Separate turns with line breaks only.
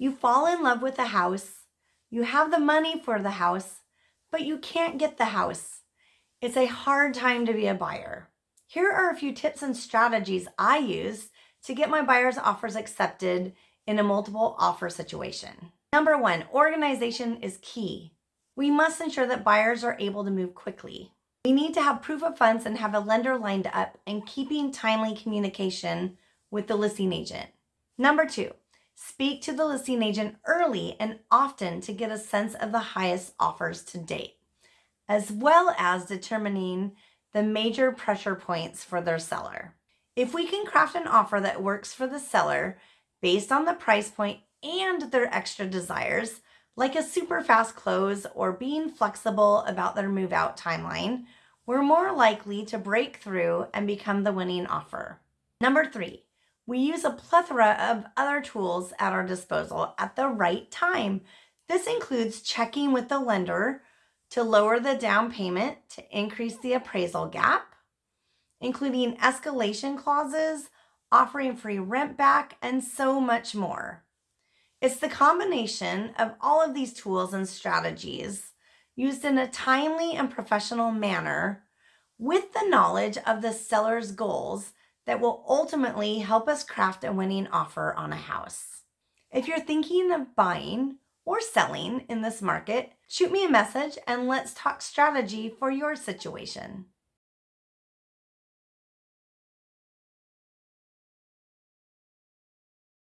You fall in love with a house, you have the money for the house, but you can't get the house. It's a hard time to be a buyer. Here are a few tips and strategies I use to get my buyer's offers accepted in a multiple offer situation. Number one, organization is key. We must ensure that buyers are able to move quickly. We need to have proof of funds and have a lender lined up and keeping timely communication with the listing agent. Number two, speak to the listing agent early and often to get a sense of the highest offers to date, as well as determining the major pressure points for their seller. If we can craft an offer that works for the seller based on the price point and their extra desires, like a super fast close or being flexible about their move out timeline, we're more likely to break through and become the winning offer. Number three, we use a plethora of other tools at our disposal at the right time. This includes checking with the lender to lower the down payment to increase the appraisal gap, including escalation clauses, offering free rent back, and so much more. It's the combination of all of these tools and strategies used in a timely and professional manner with the knowledge of the seller's goals that will ultimately help us craft a winning offer on a house. If you're thinking of buying or selling in this market, shoot me a message and let's talk strategy for your situation.